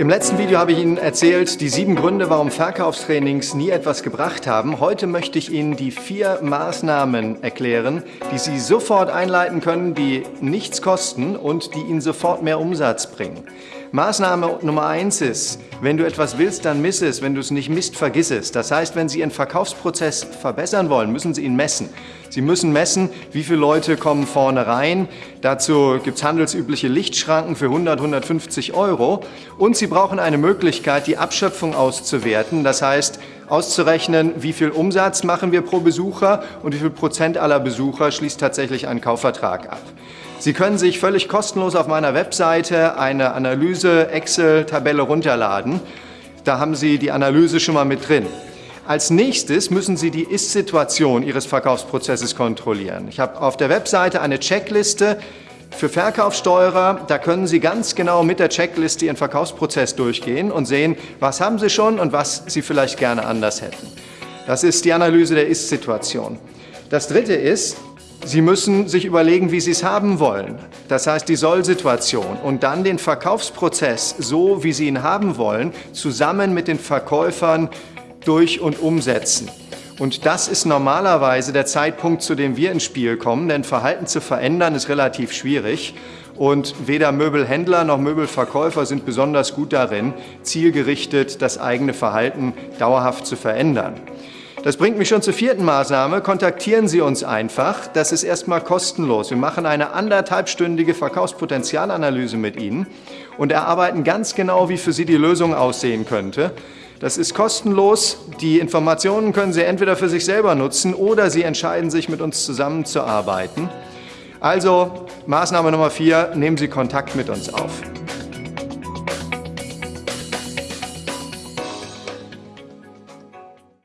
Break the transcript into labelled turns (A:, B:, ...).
A: Im letzten Video habe ich Ihnen erzählt, die sieben Gründe, warum Verkaufstrainings nie etwas gebracht haben. Heute möchte ich Ihnen die vier Maßnahmen erklären, die Sie sofort einleiten können, die nichts kosten und die Ihnen sofort mehr Umsatz bringen. Maßnahme Nummer eins ist, wenn du etwas willst, dann miss es. Wenn du es nicht misst, vergiss es. Das heißt, wenn Sie Ihren Verkaufsprozess verbessern wollen, müssen Sie ihn messen. Sie müssen messen, wie viele Leute kommen vorne rein. Dazu gibt es handelsübliche Lichtschranken für 100, 150 Euro. Und Sie brauchen eine Möglichkeit, die Abschöpfung auszuwerten. Das heißt, auszurechnen, wie viel Umsatz machen wir pro Besucher und wie viel Prozent aller Besucher schließt tatsächlich einen Kaufvertrag ab. Sie können sich völlig kostenlos auf meiner Webseite eine Analyse-Excel-Tabelle runterladen. Da haben Sie die Analyse schon mal mit drin. Als nächstes müssen Sie die Ist-Situation Ihres Verkaufsprozesses kontrollieren. Ich habe auf der Webseite eine Checkliste für Verkaufssteuerer. Da können Sie ganz genau mit der Checkliste Ihren Verkaufsprozess durchgehen und sehen, was haben Sie schon und was Sie vielleicht gerne anders hätten. Das ist die Analyse der Ist-Situation. Das dritte ist, Sie müssen sich überlegen, wie Sie es haben wollen. Das heißt die Soll-Situation und dann den Verkaufsprozess so, wie Sie ihn haben wollen, zusammen mit den Verkäufern durch und umsetzen. Und das ist normalerweise der Zeitpunkt, zu dem wir ins Spiel kommen, denn Verhalten zu verändern ist relativ schwierig. Und weder Möbelhändler noch Möbelverkäufer sind besonders gut darin, zielgerichtet das eigene Verhalten dauerhaft zu verändern. Das bringt mich schon zur vierten Maßnahme. Kontaktieren Sie uns einfach. Das ist erstmal kostenlos. Wir machen eine anderthalbstündige Verkaufspotenzialanalyse mit Ihnen und erarbeiten ganz genau, wie für Sie die Lösung aussehen könnte. Das ist kostenlos. Die Informationen können Sie entweder für sich selber nutzen oder Sie entscheiden sich, mit uns zusammenzuarbeiten. Also Maßnahme Nummer vier, nehmen Sie Kontakt mit uns auf.